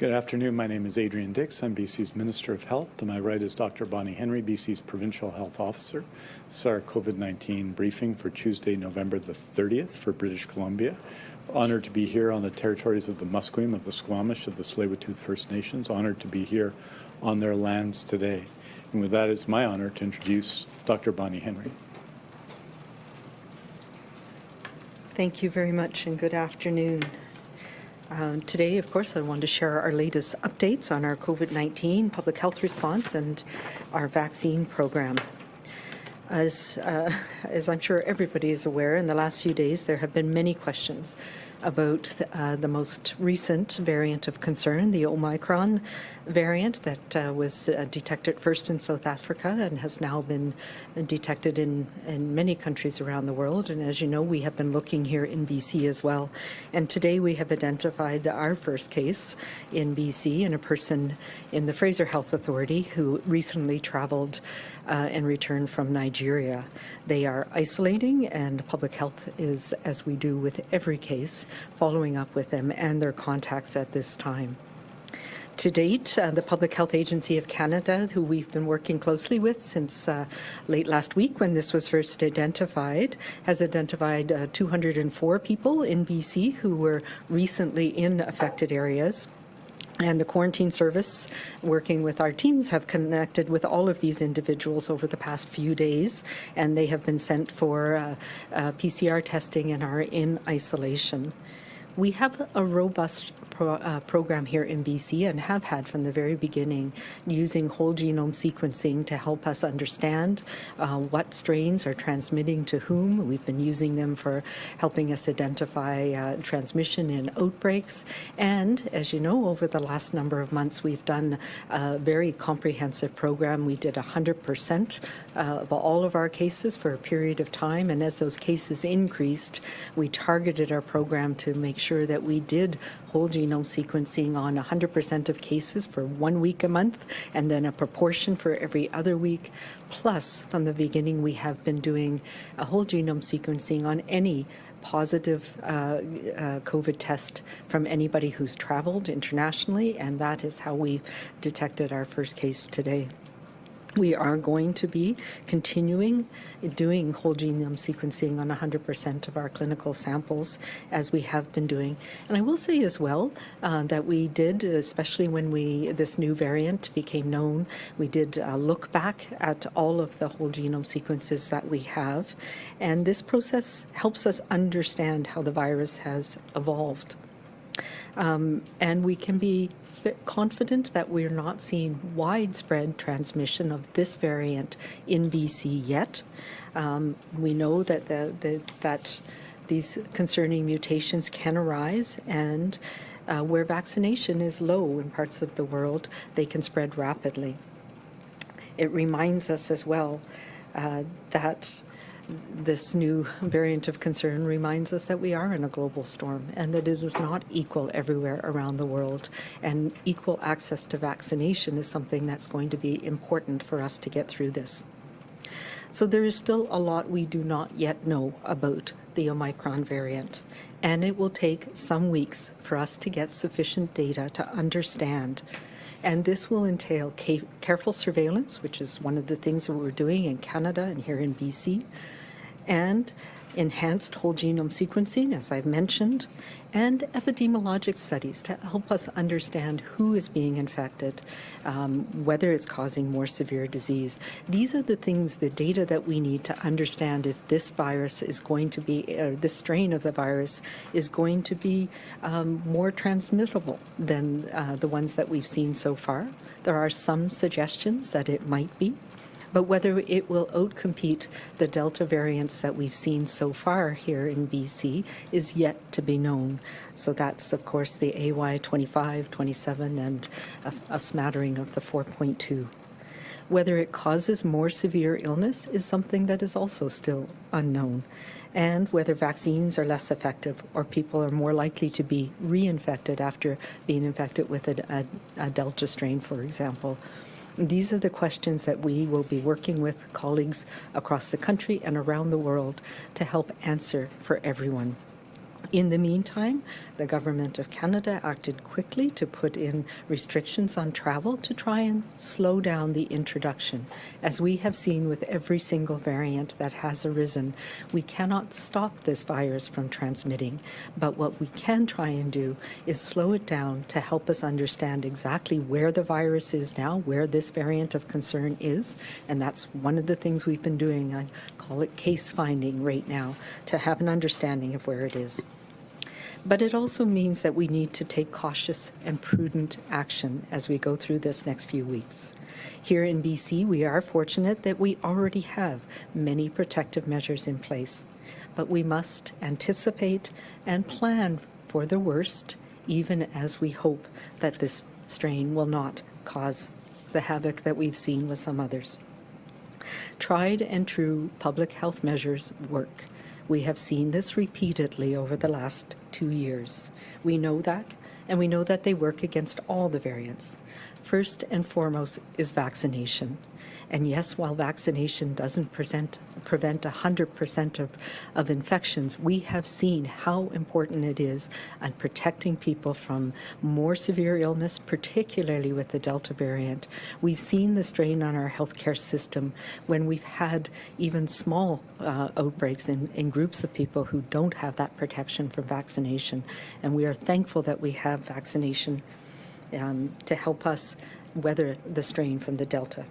Good afternoon. My name is Adrian Dix. I'm BC's Minister of Health. To my right is Dr. Bonnie Henry, BC's Provincial Health Officer. This is our COVID-19 briefing for Tuesday, November the 30th for British Columbia. Honored to be here on the territories of the Musqueam, of the Squamish, of the Tsleil-Waututh First Nations. Honored to be here on their lands today. And with that, it's my honor to introduce Dr. Bonnie Henry. Thank you very much and good afternoon. Um, today, of course, I want to share our latest updates on our COVID-19 public health response and our vaccine program. As, uh, as I'm sure everybody is aware, in the last few days there have been many questions about the, uh, the most recent variant of concern, the Omicron variant that uh, was uh, detected first in South Africa and has now been detected in, in many countries around the world. And as you know, we have been looking here in BC as well. And today we have identified our first case in BC in a person in the Fraser Health Authority who recently traveled uh, and returned from Nigeria. They are isolating, and public health is, as we do with every case, following up with them and their contacts at this time. To date, uh, the Public Health Agency of Canada, who we've been working closely with since uh, late last week when this was first identified, has identified uh, 204 people in BC who were recently in affected areas. And the quarantine service, working with our teams, have connected with all of these individuals over the past few days, and they have been sent for uh, uh, PCR testing and are in isolation. We have a robust pro, uh, program here in BC and have had from the very beginning using whole genome sequencing to help us understand uh, what strains are transmitting to whom. We've been using them for helping us identify uh, transmission in outbreaks. And as you know, over the last number of months, we've done a very comprehensive program. We did 100% uh, of all of our cases for a period of time. And as those cases increased, we targeted our program to make sure that we did whole genome sequencing on 100% of cases for one week a month, and then a proportion for every other week. Plus, from the beginning, we have been doing a whole genome sequencing on any positive uh, uh, COVID test from anybody who's traveled internationally, and that is how we detected our first case today. We are going to be continuing doing whole genome sequencing on 100% of our clinical samples as we have been doing. And I will say as well uh, that we did, especially when we this new variant became known, we did uh, look back at all of the whole genome sequences that we have. And this process helps us understand how the virus has evolved. Um, and we can be confident that we're not seeing widespread transmission of this variant in BC yet. Um, we know that the, the, that these concerning mutations can arise and uh, where vaccination is low in parts of the world, they can spread rapidly. It reminds us as well uh, that this new variant of concern reminds us that we are in a global storm and that it is not equal everywhere around the world. And equal access to vaccination is something that's going to be important for us to get through this. So there is still a lot we do not yet know about the Omicron variant, and it will take some weeks for us to get sufficient data to understand and this will entail careful surveillance, which is one of the things that we're doing in Canada and here in BC, and enhanced whole genome sequencing, as I've mentioned, and epidemiologic studies to help us understand who is being infected, um, whether it's causing more severe disease. These are the things, the data that we need to understand if this virus is going to be, or this strain of the virus is going to be um, more transmittable than uh, the ones that we've seen so far. There are some suggestions that it might be but whether it will outcompete the Delta variants that we've seen so far here in BC is yet to be known. So that's, of course, the AY25, 27, and a, a smattering of the 4.2. Whether it causes more severe illness is something that is also still unknown. And whether vaccines are less effective or people are more likely to be reinfected after being infected with a, a, a Delta strain, for example. These are the questions that we will be working with colleagues across the country and around the world to help answer for everyone. In the meantime, the Government of Canada acted quickly to put in restrictions on travel to try and slow down the introduction. As we have seen with every single variant that has arisen, we cannot stop this virus from transmitting, but what we can try and do is slow it down to help us understand exactly where the virus is now, where this variant of concern is, and that's one of the things we've been doing. I call it case finding right now to have an understanding of where it is. But it also means that we need to take cautious and prudent action as we go through this next few weeks. Here in BC, we are fortunate that we already have many protective measures in place, but we must anticipate and plan for the worst, even as we hope that this strain will not cause the havoc that we've seen with some others. Tried and true public health measures work. We have seen this repeatedly over the last two years. We know that, and we know that they work against all the variants. First and foremost is vaccination. And yes, while vaccination doesn't present, prevent 100% of, of infections, we have seen how important it is at protecting people from more severe illness, particularly with the Delta variant. We've seen the strain on our healthcare system when we've had even small uh, outbreaks in, in groups of people who don't have that protection from vaccination. And we are thankful that we have vaccination um, to help us weather the strain from the Delta.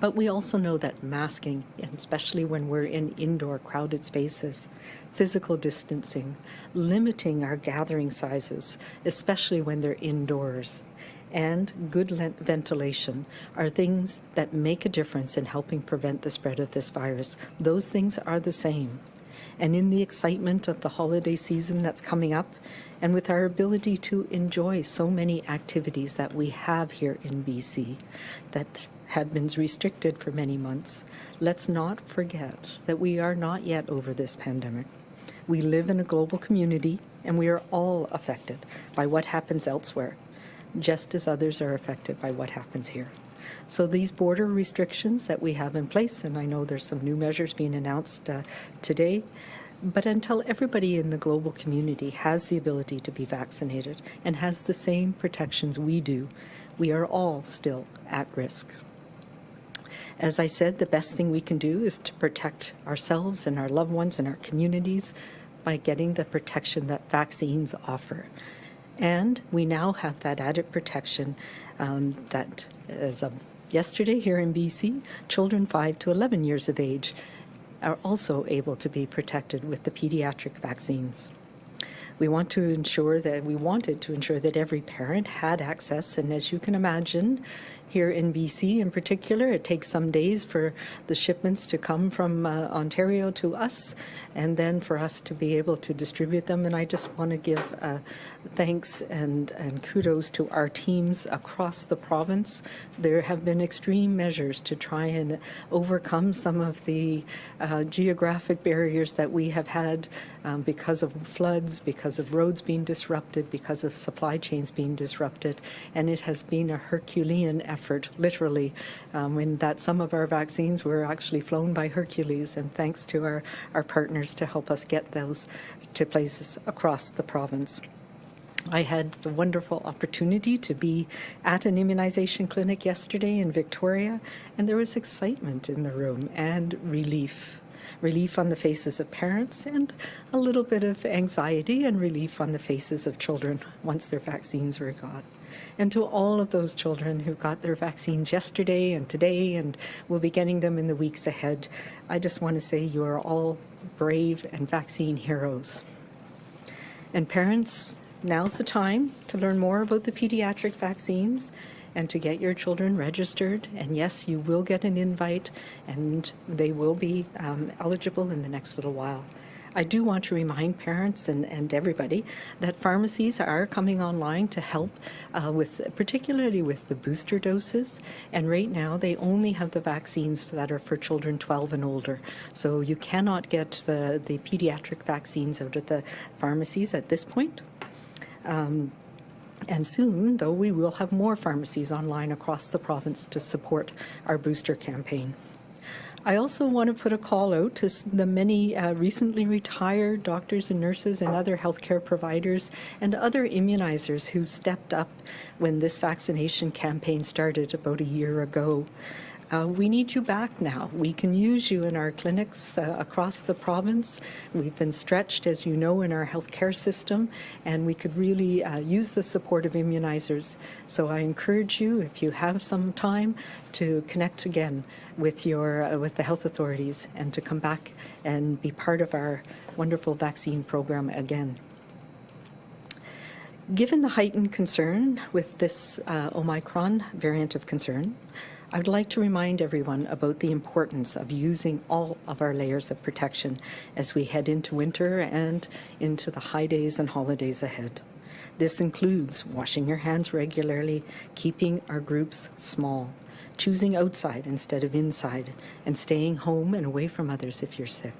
But we also know that masking, especially when we're in indoor crowded spaces, physical distancing, limiting our gathering sizes, especially when they're indoors, and good ventilation are things that make a difference in helping prevent the spread of this virus. Those things are the same. And in the excitement of the holiday season that's coming up, and with our ability to enjoy so many activities that we have here in BC that had been restricted for many months, let's not forget that we are not yet over this pandemic. We live in a global community and we are all affected by what happens elsewhere, just as others are affected by what happens here. So these border restrictions that we have in place, and I know there's some new measures being announced uh, today, but until everybody in the global community has the ability to be vaccinated and has the same protections we do, we are all still at risk. As I said, the best thing we can do is to protect ourselves and our loved ones and our communities by getting the protection that vaccines offer. And we now have that added protection um, that, as of yesterday here in BC, children 5 to 11 years of age are also able to be protected with the pediatric vaccines. We want to ensure that we wanted to ensure that every parent had access, and as you can imagine, here in BC in particular. It takes some days for the shipments to come from uh, Ontario to us and then for us to be able to distribute them. And I just want to give uh, thanks and, and kudos to our teams across the province. There have been extreme measures to try and overcome some of the uh, geographic barriers that we have had um, because of floods, because of roads being disrupted, because of supply chains being disrupted. And it has been a Herculean effort literally, um, in that some of our vaccines were actually flown by Hercules, and thanks to our, our partners to help us get those to places across the province. I had the wonderful opportunity to be at an immunization clinic yesterday in Victoria, and there was excitement in the room and relief. Relief on the faces of parents and a little bit of anxiety and relief on the faces of children once their vaccines were got and to all of those children who got their vaccines yesterday and today and will be getting them in the weeks ahead. I just want to say you are all brave and vaccine heroes. And parents, now's the time to learn more about the pediatric vaccines and to get your children registered. And yes, you will get an invite, and they will be um, eligible in the next little while. I do want to remind parents and, and everybody that pharmacies are coming online to help uh, with, particularly with the booster doses. And right now, they only have the vaccines that are for children 12 and older. So you cannot get the, the pediatric vaccines out of the pharmacies at this point. Um, and soon, though, we will have more pharmacies online across the province to support our booster campaign. I also want to put a call out to the many uh, recently retired doctors and nurses and other healthcare providers and other immunizers who stepped up when this vaccination campaign started about a year ago. Uh, we need you back now. We can use you in our clinics uh, across the province. We've been stretched, as you know, in our healthcare system, and we could really uh, use the support of immunizers. So I encourage you, if you have some time, to connect again with your uh, with the health authorities and to come back and be part of our wonderful vaccine program again. Given the heightened concern with this uh, Omicron variant of concern, I would like to remind everyone about the importance of using all of our layers of protection as we head into winter and into the high days and holidays ahead. This includes washing your hands regularly, keeping our groups small, choosing outside instead of inside, and staying home and away from others if you're sick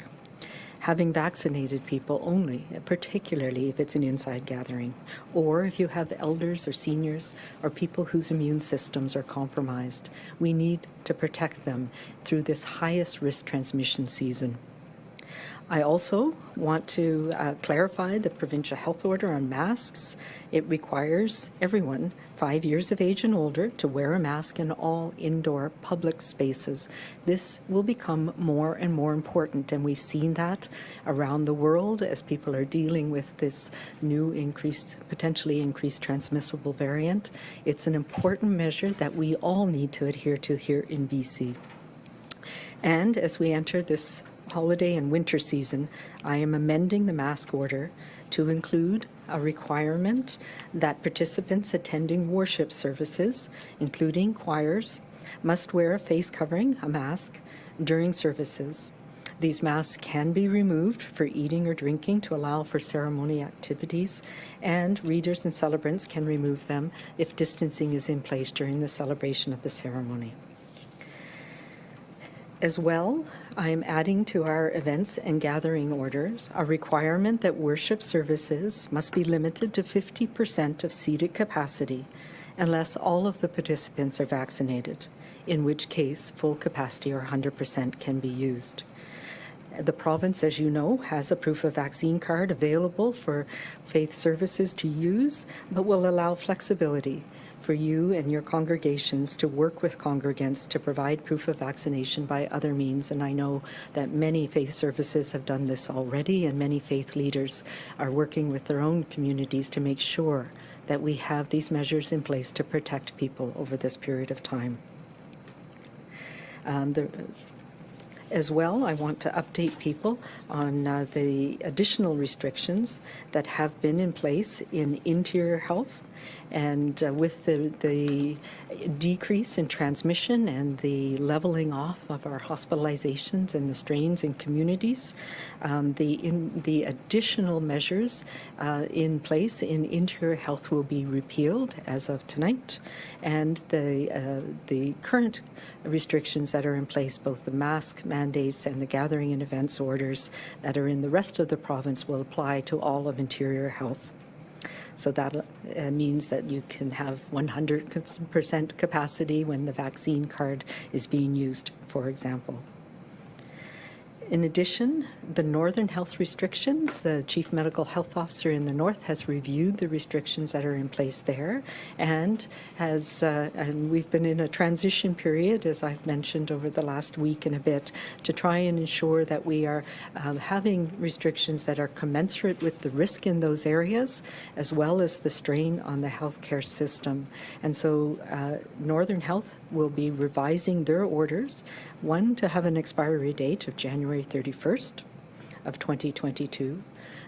having vaccinated people only, particularly if it's an inside gathering, or if you have elders or seniors or people whose immune systems are compromised. We need to protect them through this highest risk transmission season. I also want to uh, clarify the provincial health order on masks. It requires everyone five years of age and older to wear a mask in all indoor public spaces. This will become more and more important, and we've seen that around the world as people are dealing with this new increased, potentially increased transmissible variant. It's an important measure that we all need to adhere to here in BC. And as we enter this holiday and winter season, I am amending the mask order to include a requirement that participants attending worship services, including choirs, must wear a face covering, a mask, during services. These masks can be removed for eating or drinking to allow for ceremony activities, and readers and celebrants can remove them if distancing is in place during the celebration of the ceremony. As well, I am adding to our events and gathering orders a requirement that worship services must be limited to 50% of seated capacity unless all of the participants are vaccinated, in which case full capacity or 100% can be used. The province, as you know, has a proof of vaccine card available for faith services to use, but will allow flexibility for you and your congregations to work with congregants to provide proof of vaccination by other means. And I know that many faith services have done this already, and many faith leaders are working with their own communities to make sure that we have these measures in place to protect people over this period of time. Um, the, as well, I want to update people on uh, the additional restrictions that have been in place in interior health and uh, with the, the decrease in transmission and the leveling off of our hospitalizations and the strains in communities, um, the, in, the additional measures uh, in place in interior health will be repealed as of tonight, and the, uh, the current restrictions that are in place, both the mask mandates and the gathering and events orders that are in the rest of the province will apply to all of interior health. So that uh, means that you can have 100% capacity when the vaccine card is being used, for example. In addition, the northern health restrictions, the chief medical health officer in the north has reviewed the restrictions that are in place there and has uh, and we've been in a transition period as I've mentioned over the last week and a bit to try and ensure that we are um, having restrictions that are commensurate with the risk in those areas as well as the strain on the healthcare system. And so uh, Northern Health will be revising their orders one to have an expiry date of January 31st of 2022.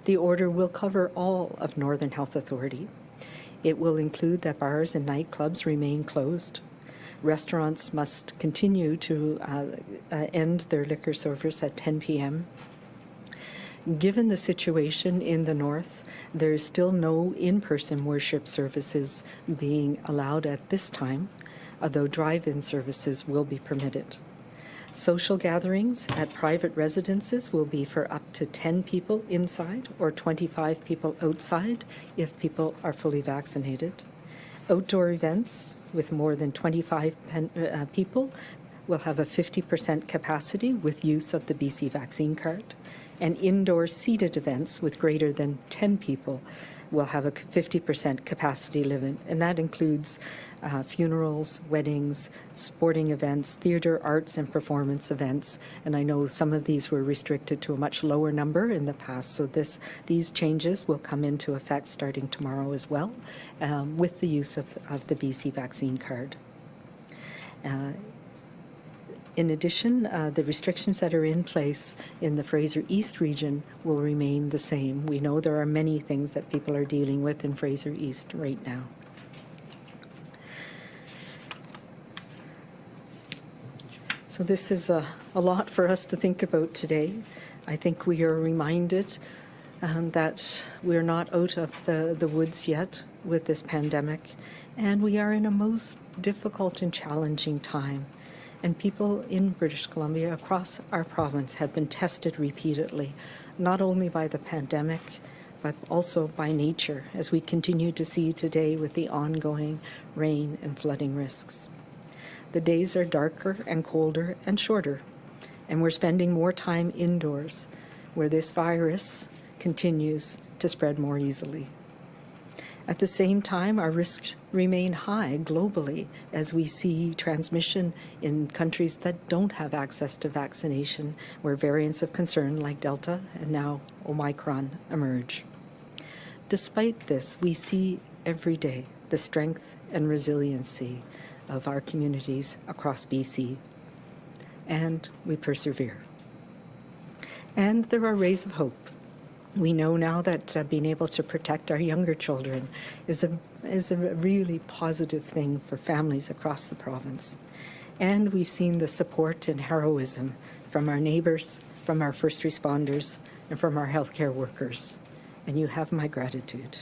The order will cover all of Northern Health Authority. It will include that bars and nightclubs remain closed. Restaurants must continue to uh, uh, end their liquor service at 10 p.m. Given the situation in the north, there is still no in-person worship services being allowed at this time, although drive-in services will be permitted. Social gatherings at private residences will be for up to 10 people inside or 25 people outside if people are fully vaccinated. Outdoor events with more than 25 pen, uh, people will have a 50% capacity with use of the BC vaccine card, and indoor seated events with greater than 10 people will have a 50% capacity limit, and that includes uh, funerals, weddings, sporting events, theatre, arts, and performance events. And I know some of these were restricted to a much lower number in the past, so this these changes will come into effect starting tomorrow as well, um, with the use of, of the BC vaccine card. Uh, in addition, uh, the restrictions that are in place in the Fraser East region will remain the same. We know there are many things that people are dealing with in Fraser East right now. So this is a, a lot for us to think about today. I think we are reminded um, that we're not out of the, the woods yet with this pandemic, and we are in a most difficult and challenging time. And people in British Columbia across our province have been tested repeatedly, not only by the pandemic, but also by nature, as we continue to see today with the ongoing rain and flooding risks. The days are darker and colder and shorter, and we're spending more time indoors, where this virus continues to spread more easily. At the same time, our risks remain high globally as we see transmission in countries that don't have access to vaccination, where variants of concern like Delta and now Omicron emerge. Despite this, we see every day the strength and resiliency of our communities across BC, and we persevere. And there are rays of hope. We know now that uh, being able to protect our younger children is a, is a really positive thing for families across the province. And we've seen the support and heroism from our neighbours, from our first responders, and from our healthcare workers. And you have my gratitude.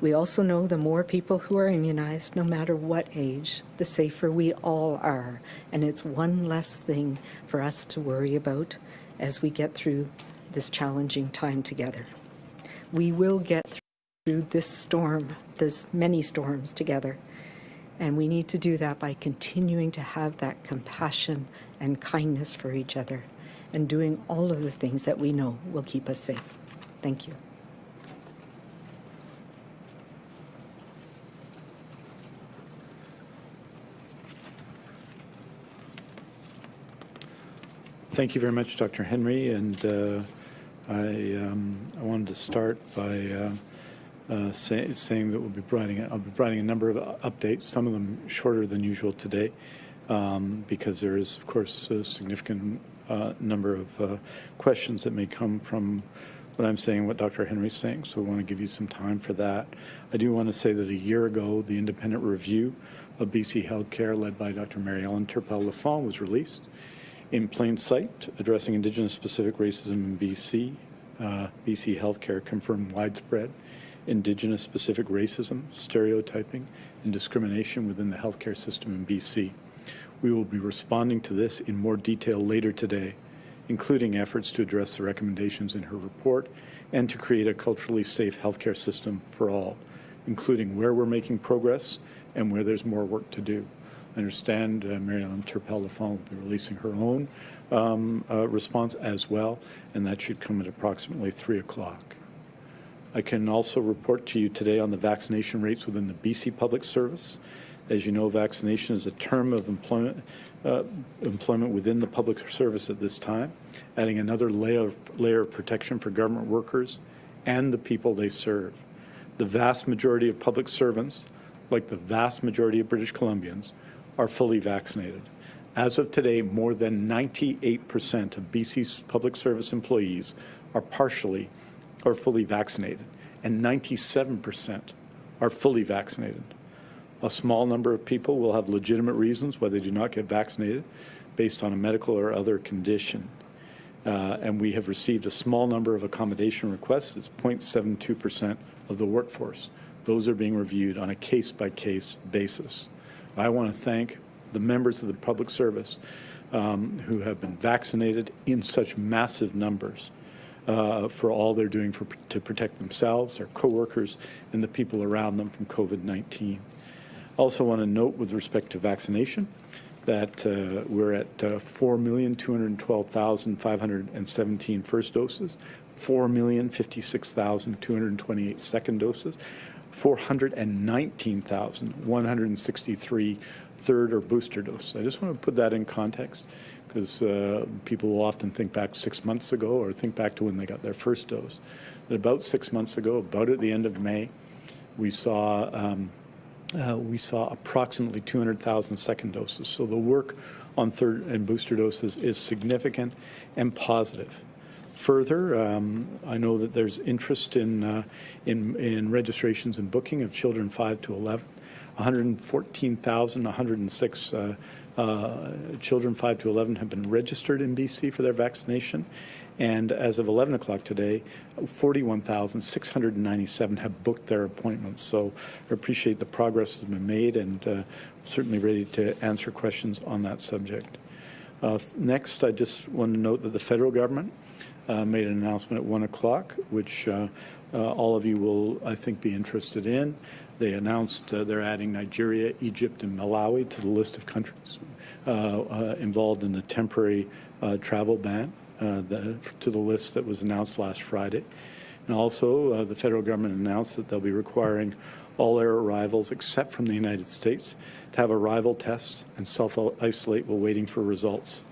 We also know the more people who are immunized, no matter what age, the safer we all are. And it's one less thing for us to worry about as we get through this challenging time together. We will get through this storm, this many storms together. And we need to do that by continuing to have that compassion and kindness for each other and doing all of the things that we know will keep us safe. Thank you. Thank you very much, Dr. Henry. And uh, I, um, I wanted to start by uh, uh, say, saying that we'll be providing I'll be providing a number of updates, some of them shorter than usual today, um, because there is, of course, a significant uh, number of uh, questions that may come from what I'm saying, what Dr. Henry's saying. So we want to give you some time for that. I do want to say that a year ago, the independent review of BC Healthcare, led by Dr. Mary Ellen Turpel-Lafond, was released in plain sight, addressing Indigenous specific racism in BC. Uh, BC Healthcare confirmed widespread Indigenous specific racism, stereotyping, and discrimination within the healthcare system in BC. We will be responding to this in more detail later today, including efforts to address the recommendations in her report and to create a culturally safe healthcare system for all, including where we're making progress and where there's more work to do. I understand uh, Ellen Turpel-Lafond will be releasing her own um, uh, response as well, and that should come at approximately 3 o'clock. I can also report to you today on the vaccination rates within the BC Public Service. As you know, vaccination is a term of employment, uh, employment within the public service at this time, adding another layer of, layer of protection for government workers and the people they serve. The vast majority of public servants, like the vast majority of British Columbians, are fully vaccinated. As of today, more than 98% of BC's public service employees are partially or fully vaccinated, and 97% are fully vaccinated. A small number of people will have legitimate reasons why they do not get vaccinated based on a medical or other condition. Uh, and we have received a small number of accommodation requests. It's 0.72% of the workforce. Those are being reviewed on a case by case basis. I want to thank the members of the public service um, who have been vaccinated in such massive numbers uh, for all they're doing for, to protect themselves, their coworkers, and the people around them from COVID-19. I also want to note with respect to vaccination that uh, we're at uh, 4,212,517 first doses, 4,056,228 second doses, 419,163 third or booster doses. I just want to put that in context because uh, people will often think back six months ago or think back to when they got their first dose. That about six months ago, about at the end of May, we saw um, uh, we saw approximately 200,000 second doses. So the work on third and booster doses is significant and positive. Further, um, I know that there's interest in, uh, in, in registrations and booking of children 5 to 11. 114,106 uh, uh, children 5 to 11 have been registered in BC for their vaccination. And as of 11 o'clock today, 41,697 have booked their appointments. So I appreciate the progress that's been made and uh, certainly ready to answer questions on that subject. Uh, next, I just want to note that the federal government made an announcement at 1 o'clock, which uh, uh, all of you will, I think, be interested in. They announced uh, they're adding Nigeria, Egypt, and Malawi to the list of countries involved in the temporary travel ban uh, the, to the list that was announced last Friday. And also, uh, the federal government announced that they'll be requiring all air arrivals except from the United States to have arrival tests and self-isolate while waiting for results.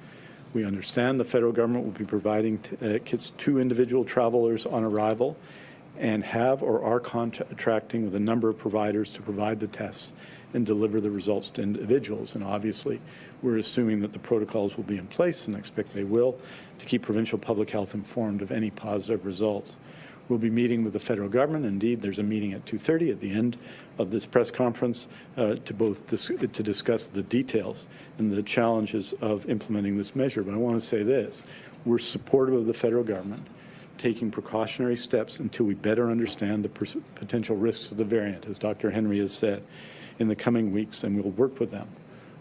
We understand the federal government will be providing uh, kits to individual travelers on arrival and have or are contracting with a number of providers to provide the tests and deliver the results to individuals. And obviously, we're assuming that the protocols will be in place and expect they will to keep provincial public health informed of any positive results. We'll be meeting with the federal government. Indeed, there's a meeting at 2.30 at the end of this press conference uh, to both dis to discuss the details and the challenges of implementing this measure. But I want to say this. We're supportive of the federal government taking precautionary steps until we better understand the potential risks of the variant, as Dr. Henry has said, in the coming weeks, and we'll work with them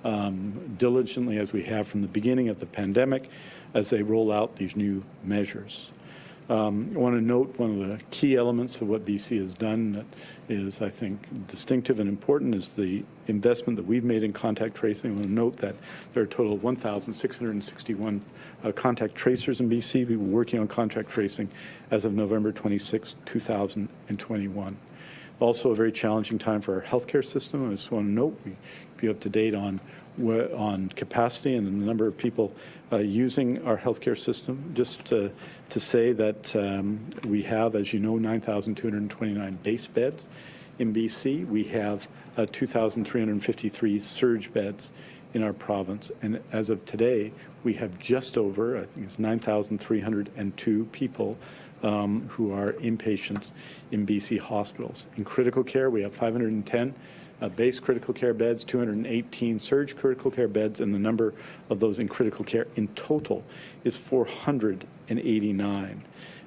um, diligently as we have from the beginning of the pandemic as they roll out these new measures. Um, I want to note one of the key elements of what BC has done that is, I think, distinctive and important is the investment that we've made in contact tracing. I want to note that there are a total of 1,661 uh, contact tracers in BC. We were working on contact tracing as of November 26, 2021. Also a very challenging time for our healthcare system. I just want to note we be up to date on on capacity and the number of people uh, using our healthcare system. Just to, to say that um, we have, as you know, 9,229 base beds in BC. We have uh, 2,353 surge beds in our province. And as of today, we have just over, I think it's 9,302 people um, who are inpatients in BC hospitals. In critical care, we have 510 uh, base critical care beds, 218 surge critical care beds, and the number of those in critical care in total is 489.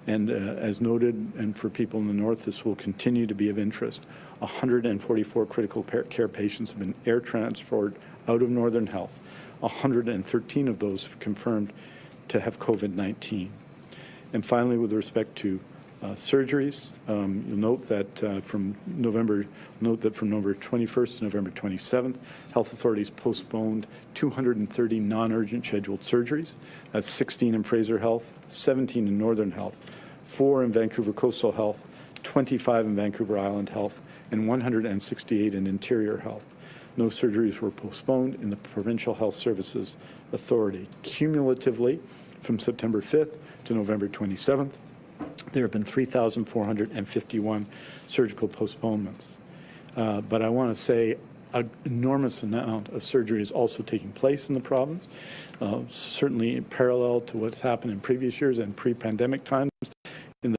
And uh, as noted, and for people in the north, this will continue to be of interest. 144 critical care patients have been air transferred out of Northern Health. 113 of those confirmed to have COVID-19. And finally, with respect to uh, surgeries, um, you'll note that uh, from November, note that from November 21st to November 27th, health authorities postponed 230 non-urgent scheduled surgeries. That's 16 in Fraser Health, 17 in Northern Health, four in Vancouver Coastal Health, 25 in Vancouver Island Health, and 168 in Interior Health. No surgeries were postponed in the Provincial Health Services Authority. Cumulatively, from September 5th to November 27th, there have been 3,451 surgical postponements. Uh, but I want to say an enormous amount of surgery is also taking place in the province, uh, certainly parallel to what's happened in previous years and pre-pandemic times in the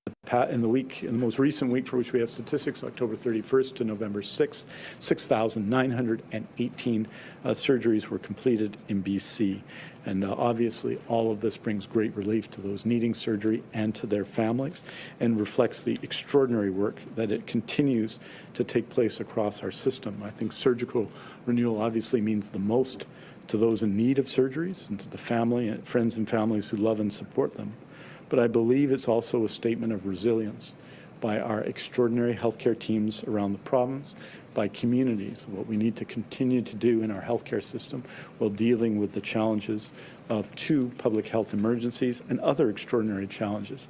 in the week, in the most recent week for which we have statistics, October 31st to November 6th, 6,918 uh, surgeries were completed in BC. And uh, obviously, all of this brings great relief to those needing surgery and to their families and reflects the extraordinary work that it continues to take place across our system. I think surgical renewal obviously means the most to those in need of surgeries and to the family, and friends and families who love and support them but I believe it's also a statement of resilience. by our extraordinary healthcare teams around the province, by communities, what we need to continue to do in our healthcare system while dealing with the challenges of two public health emergencies and other extraordinary challenges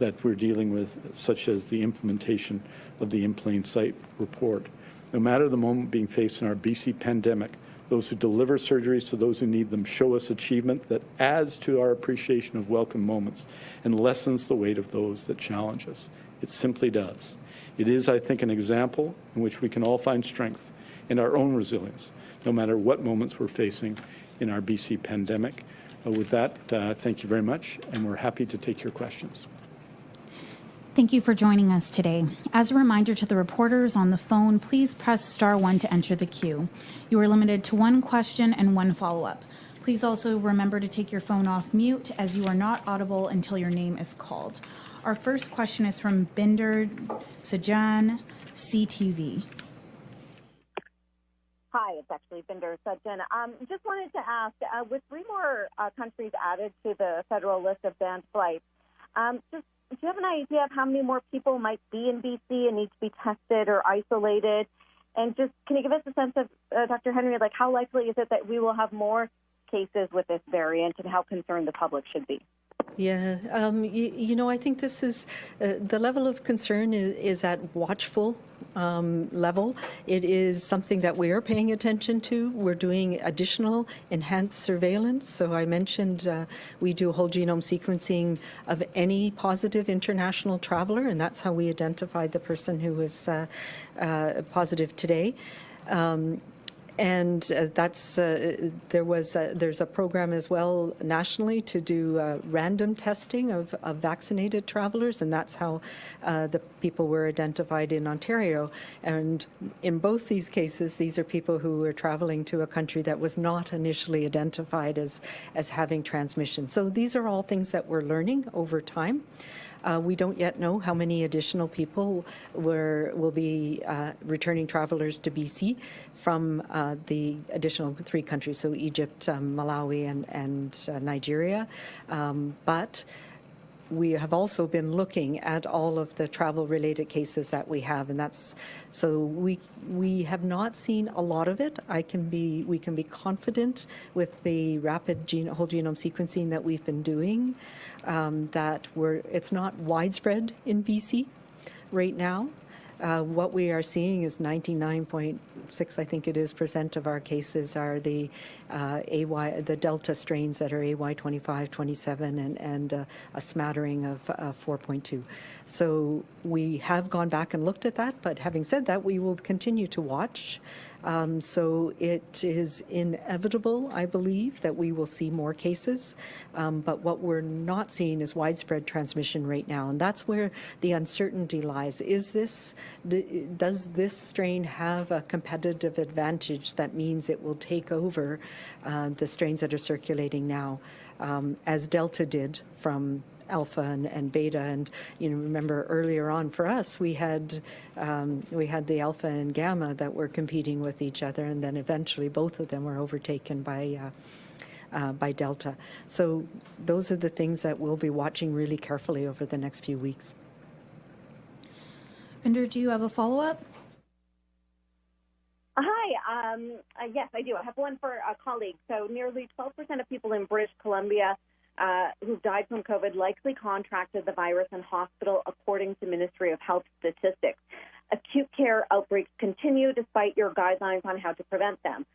that we're dealing with, such as the implementation of the In Plain Sight report. No matter the moment being faced in our BC pandemic, those who deliver surgeries to those who need them show us achievement that adds to our appreciation of welcome moments and lessens the weight of those that challenge us. It simply does. It is, I think, an example in which we can all find strength in our own resilience, no matter what moments we're facing in our BC pandemic. Uh, with that, uh, thank you very much, and we're happy to take your questions. Thank you for joining us today. As a reminder to the reporters on the phone, please press star one to enter the queue. You are limited to one question and one follow-up. Please also remember to take your phone off mute as you are not audible until your name is called. Our first question is from Bhinder Sajan, CTV. Hi, it's actually Bhinder Sajan. Um, just wanted to ask, uh, with three more uh, countries added to the federal list of banned flights, um, just do you have an idea of how many more people might be in BC and need to be tested or isolated? And just can you give us a sense of, uh, Dr. Henry, like how likely is it that we will have more cases with this variant and how concerned the public should be? Yeah, um, you, you, know, I think this is uh, the level of concern is, is at watchful um, level. It is something that we are paying attention to. We're doing additional enhanced surveillance. So I mentioned uh, we do whole genome sequencing of any positive international traveler, and that's how we identified the person who was uh, uh positive today. Um, and uh, that's uh, there was a, there's a program as well nationally to do uh, random testing of, of, vaccinated travelers, and that's how uh, the people were identified in Ontario. And in both these cases, these are people who were traveling to a country that was not initially identified as as having transmission. So these are all things that we're learning over time. Uh, we don't yet know how many additional people were, will be uh, returning travelers to BC from uh, the additional three countries, so Egypt, um, Malawi, and, and uh, Nigeria. Um, but we have also been looking at all of the travel related cases that we have and that's so we we have not seen a lot of it. I can be we can be confident with the rapid gene, whole genome sequencing that we've been doing um, that we're it's not widespread in bc right now uh, what we are seeing is 99.6, I think it is, percent of our cases are the uh, AY, the Delta strains that are AY 25, 27, and, and uh, a smattering of 4.2. So we have gone back and looked at that, but having said that, we will continue to watch. Um, so it is inevitable, I believe, that we will see more cases. Um, but what we're not seeing is widespread transmission right now, and that's where the uncertainty lies. Is this does this strain have a competitive advantage that means it will take over uh, the strains that are circulating now, um, as Delta did from alpha and, and, beta. And you know, remember earlier on for us, we had um, we had the alpha and gamma that were competing with each other, and then eventually both of them were overtaken by. Uh, uh, by Delta. So those are the things that we'll be watching really carefully over the next few weeks. Bhinder, do you have a follow-up? Hi. Um, uh, yes, I do. I have one for a colleague. So nearly 12% of people in British Columbia uh, who've died from COVID likely contracted the virus in hospital, according to Ministry of Health statistics. Acute care outbreaks continue despite your guidelines on how to prevent them.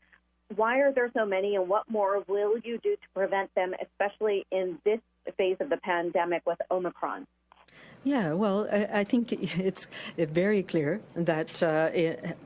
Why are there so many, and what more will you do to prevent them, especially in this phase of the pandemic with Omicron? Yeah, well, I, I think it's very clear that uh,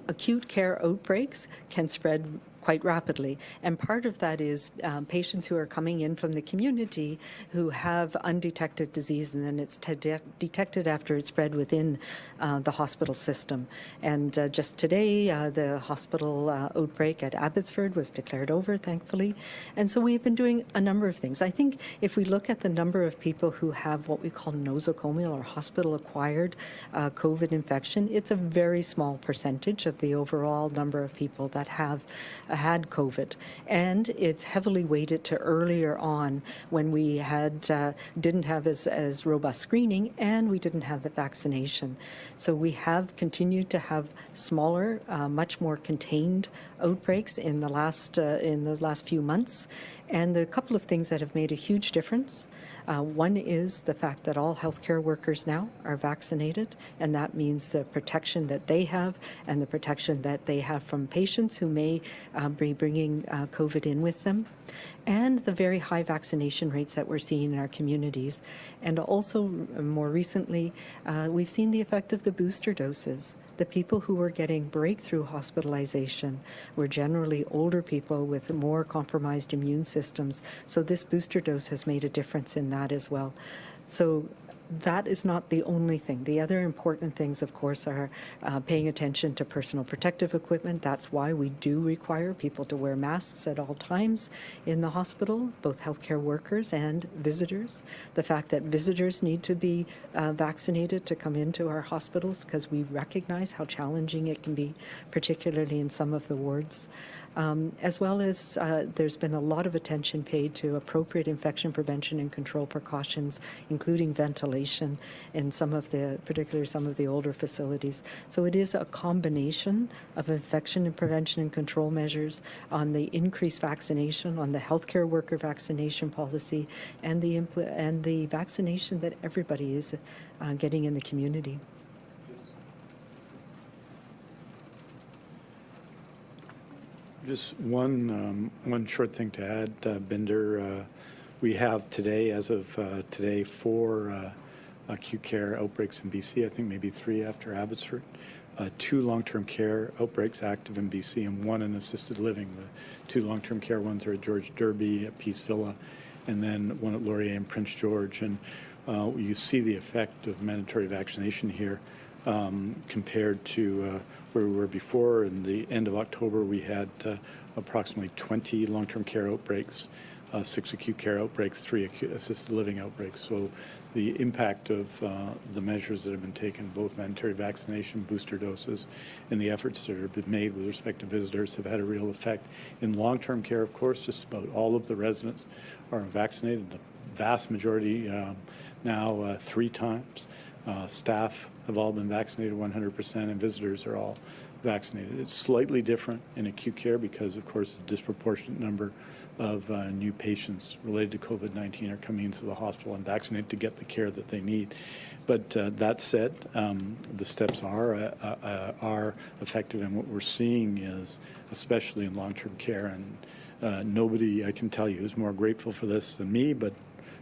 acute care outbreaks can spread quite rapidly. And part of that is um, patients who are coming in from the community who have undetected disease, and then it's de- detected after it's spread within uh, the hospital system. And uh, just today, uh, the hospital uh, outbreak at Abbotsford was declared over, thankfully. And so we've been doing a number of things. I think if we look at the number of people who have what we call nosocomial or hospital acquired uh, COVID infection, it's a very small percentage of the overall number of people that have uh, had COVID, and it's heavily weighted to earlier on when we had uh, didn't have as, as robust screening and we didn't have the vaccination. So we have continued to have smaller, uh, much more contained outbreaks in the last uh, in the last few months, and a couple of things that have made a huge difference. Uh, one is the fact that all healthcare workers now are vaccinated, and that means the protection that they have and the protection that they have from patients who may uh, be bringing uh, COVID in with them, and the very high vaccination rates that we're seeing in our communities. And also, more recently, uh, we've seen the effect of the booster doses the people who were getting breakthrough hospitalization were generally older people with more compromised immune systems. So this booster dose has made a difference in that as well. So that is not the only thing. The other important things, of course, are uh, paying attention to personal protective equipment. That's why we do require people to wear masks at all times in the hospital, both healthcare workers and visitors. The fact that visitors need to be uh, vaccinated to come into our hospitals because we recognize how challenging it can be, particularly in some of the wards um, as well as uh, there's been a lot of attention paid to appropriate infection prevention and control precautions, including ventilation in some of the, particularly some of the older facilities. So it is a combination of infection and prevention and control measures on the increased vaccination, on the healthcare worker vaccination policy, and the and the vaccination that everybody is uh, getting in the community. Just one um, one short thing to add, uh, Bhinder. Uh, we have today, as of uh, today, four uh, acute care outbreaks in BC. I think maybe three after Abbotsford. Uh, two long-term care outbreaks active in BC, and one in assisted living. The two long-term care ones are at George Derby, at Peace Villa, and then one at Laurier and Prince George. And uh, you see the effect of mandatory vaccination here um, compared to uh, where we were before. In the end of October, we had uh, approximately 20 long-term care outbreaks, uh, six acute care outbreaks, three acute assisted living outbreaks. So the impact of uh, the measures that have been taken, both mandatory vaccination, booster doses, and the efforts that have been made with respect to visitors have had a real effect. In long-term care, of course, just about all of the residents are vaccinated. The vast majority um, now uh, three times. Uh, staff have all been vaccinated 100%, and visitors are all vaccinated. It's slightly different in acute care because, of course, a disproportionate number of uh, new patients related to COVID 19 are coming into the hospital and vaccinated to get the care that they need. But uh, that said, um, the steps are uh, uh are effective, and what we're seeing is, especially in long-term care, and uh, nobody I can tell you is more grateful for this than me, but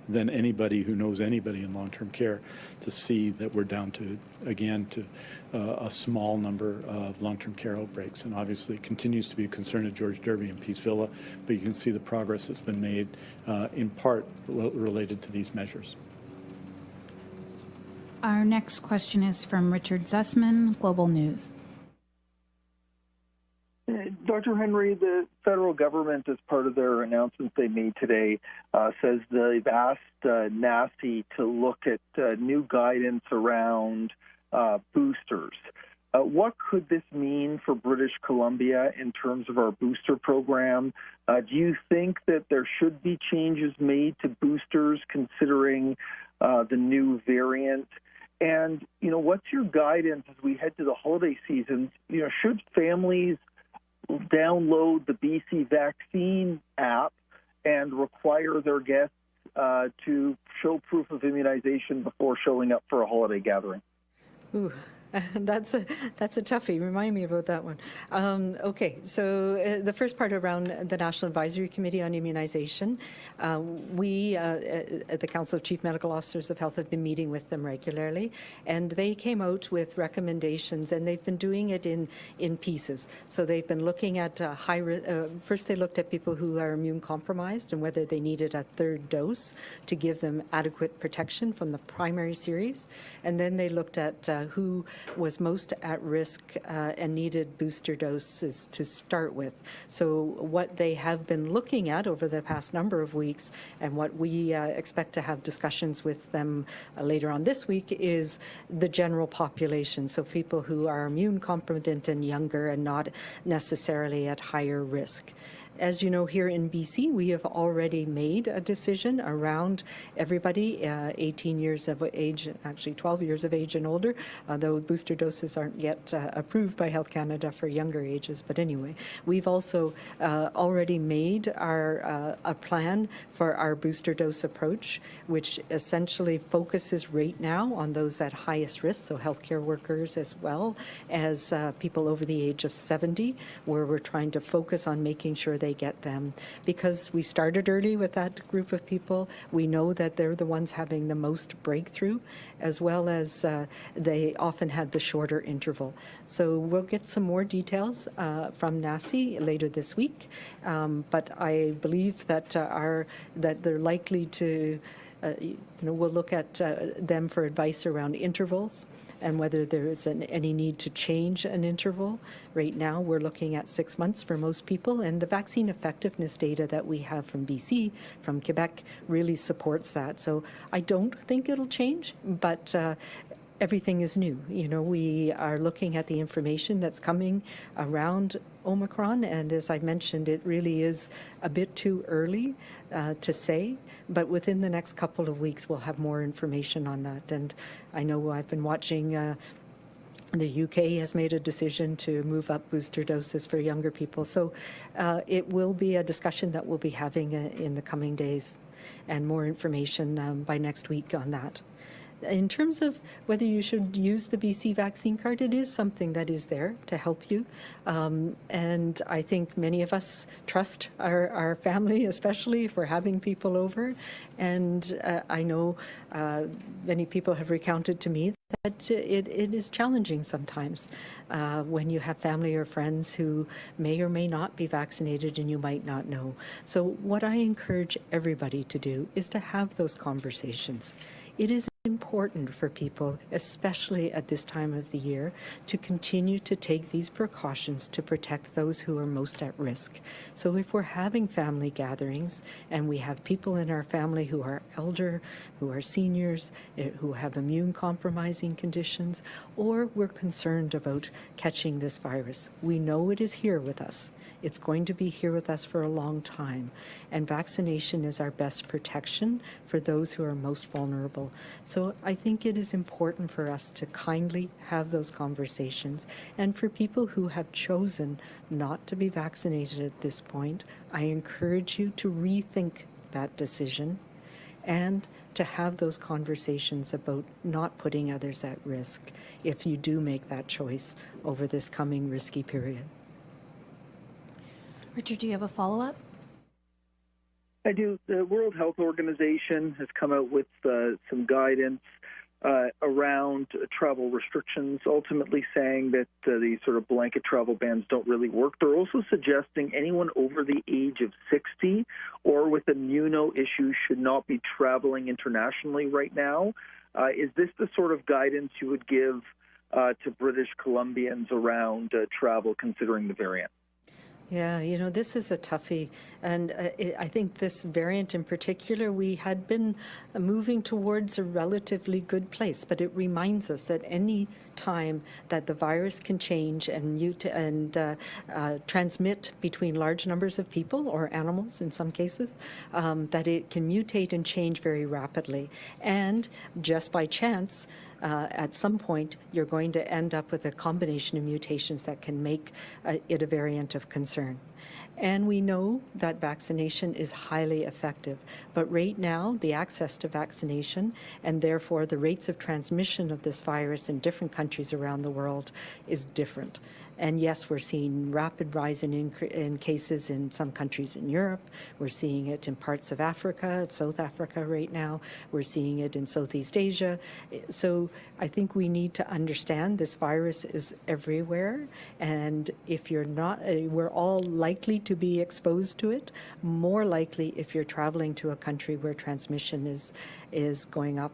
than anybody who knows anybody in long-term care to see that we're down to again to uh, a small number of long-term care outbreaks and obviously it continues to be a concern at George Derby and Peace Villa but you can see the progress that's been made uh, in part related to these measures. Our next question is from Richard Zussman, Global News. Dr. Henry, the federal government, as part of their announcement they made today, uh, says they've asked uh, to look at uh, new guidance around uh, boosters. Uh, what could this mean for British Columbia in terms of our booster program? Uh, do you think that there should be changes made to boosters considering the new variant? And you know, what's your guidance as we head to the holiday season? You know, should families download the BC vaccine app and require their guests uh, to show proof of immunization before showing up for a holiday gathering. Ooh, that's a that's a toughie. Remind me about that one. Um, okay, so uh, the first part around the National Advisory Committee on Immunization, uh, we uh, at the Council of Chief Medical Officers of Health have been meeting with them regularly, and they came out with recommendations, and they've been doing it in in pieces. So they've been looking at uh, high. Uh, first, they looked at people who are immune compromised and whether they needed a third dose to give them adequate protection from the primary series, and then they looked at uh, who was most at risk uh, and needed booster doses to start with. So, what they have been looking at over the past number of weeks, and what we uh, expect to have discussions with them uh, later on this week, is the general population. So, people who are immune competent and younger and not necessarily at higher risk. As you know, here in BC, we have already made a decision around everybody uh, 18 years of age, actually 12 years of age and older, although booster doses aren't yet uh, approved by Health Canada for younger ages. But anyway, we've also uh, already made our uh, a plan for our booster dose approach, which essentially focuses right now on those at highest risk, so healthcare workers as well as uh, people over the age of 70, where we're trying to focus on making sure they get them. Because we started early with that group of people, we know that they're the ones having the most breakthrough, as well as uh, they often had the shorter interval. So we'll get some more details uh, from NACI later this week, um, but I believe that uh, our that they're likely to. Uh, you know, we'll look at uh, them for advice around intervals and whether there is an, any need to change an interval. Right now, we're looking at six months for most people, and the vaccine effectiveness data that we have from BC, from Quebec, really supports that. So I don't think it'll change, but uh, everything is new. You know, we are looking at the information that's coming around Omicron, and as I mentioned, it really is a bit too early uh, to say, but within the next couple of weeks, we'll have more information on that. And I know I've been watching. Uh, the UK has made a decision to move up booster doses for younger people. So uh, it will be a discussion that we'll be having uh, in the coming days and more information um, by next week on that in terms of whether you should use the BC vaccine card, it is something that is there to help you. Um, and I think many of us trust our, our family, especially if we're having people over. And uh, I know uh, many people have recounted to me that it, it is challenging sometimes uh, when you have family or friends who may or may not be vaccinated and you might not know. So, what I encourage everybody to do is to have those conversations. It is important for people, especially at this time of the year, to continue to take these precautions to protect those who are most at risk. So if we're having family gatherings and we have people in our family who are elder, who are seniors, eh, who have immune compromising conditions, or we're concerned about catching this virus, we know it is here with us. It's going to be here with us for a long time. And vaccination is our best protection for those who are most vulnerable. So I think it is important for us to kindly have those conversations. And for people who have chosen not to be vaccinated at this point, I encourage you to rethink that decision and to have those conversations about not putting others at risk if you do make that choice over this coming risky period. Richard, do you have a follow up? I do. The World Health Organization has come out with uh, some guidance uh, around travel restrictions, ultimately saying that uh, these sort of blanket travel bans don't really work. They're also suggesting anyone over the age of 60 or with immuno issues should not be traveling internationally right now. Uh, is this the sort of guidance you would give uh, to British Columbians around uh, travel considering the variant? Yeah, you know, this is a toughie. And uh, it, I think this variant in particular, we had been uh, moving towards a relatively good place, but it reminds us that any time that the virus can change and, mute and uh, uh, transmit between large numbers of people or animals in some cases, um, that it can mutate and change very rapidly. And just by chance, uh, at some point, you're going to end up with a combination of mutations that can make uh, it a variant of concern. And we know that vaccination is highly effective. But right now, the access to vaccination and therefore the rates of transmission of this virus in different countries around the world is different. And yes, we're seeing rapid rise in, in cases in some countries in Europe. We're seeing it in parts of Africa, South Africa right now. We're seeing it in Southeast Asia. So I think we need to understand this virus is everywhere. And if you're not, uh, we're all likely to be exposed to it, more likely if you're traveling to a country where transmission is, is going up.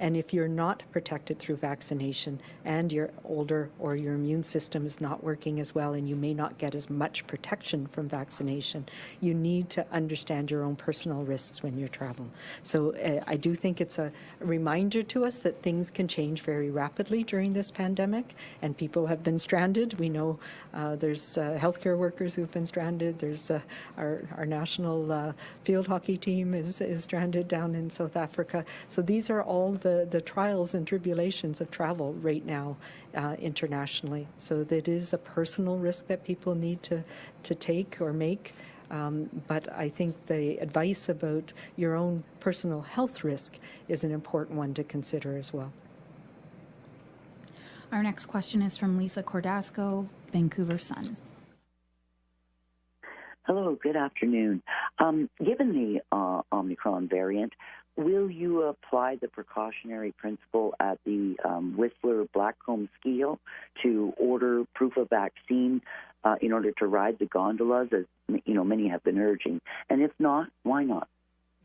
And if you're not protected through vaccination and you're older or your immune system is not working as well and you may not get as much protection from vaccination, you need to understand your own personal risks when you travel. So uh, I do think it's a reminder to us that things can change very rapidly during this pandemic and people have been stranded. We know uh, there's uh, healthcare workers who've been stranded. There's uh, our, our national uh, field hockey team is, is stranded down in South Africa. So these are all the the, the trials and tribulations of travel right now uh, internationally. So that is a personal risk that people need to, to take or make. Um, but I think the advice about your own personal health risk is an important one to consider as well. Our next question is from Lisa Cordasco, Vancouver Sun. Hello, good afternoon. Um, given the uh, Omicron variant, will you apply the precautionary principle at the um, Whistler Blackcomb Ski Hill to order proof of vaccine uh, in order to ride the gondolas, as you know many have been urging? And if not, why not?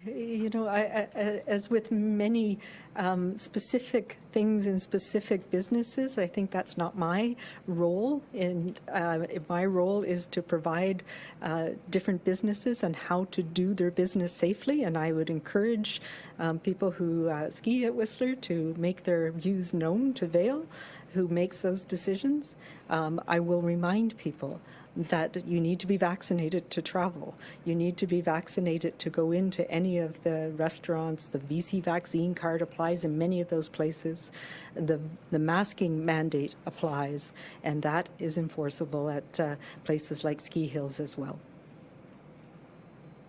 You know, I, I, as with many um, specific things in specific businesses, I think that's not my role. And uh, my role is to provide uh, different businesses and how to do their business safely. And I would encourage um, people who uh, ski at Whistler to make their views known to Vail, who makes those decisions. Um, I will remind people that you need to be vaccinated to travel. You need to be vaccinated to go into any of the restaurants. The BC vaccine card applies in many of those places. The, the masking mandate applies, and that is enforceable at uh, places like ski hills as well.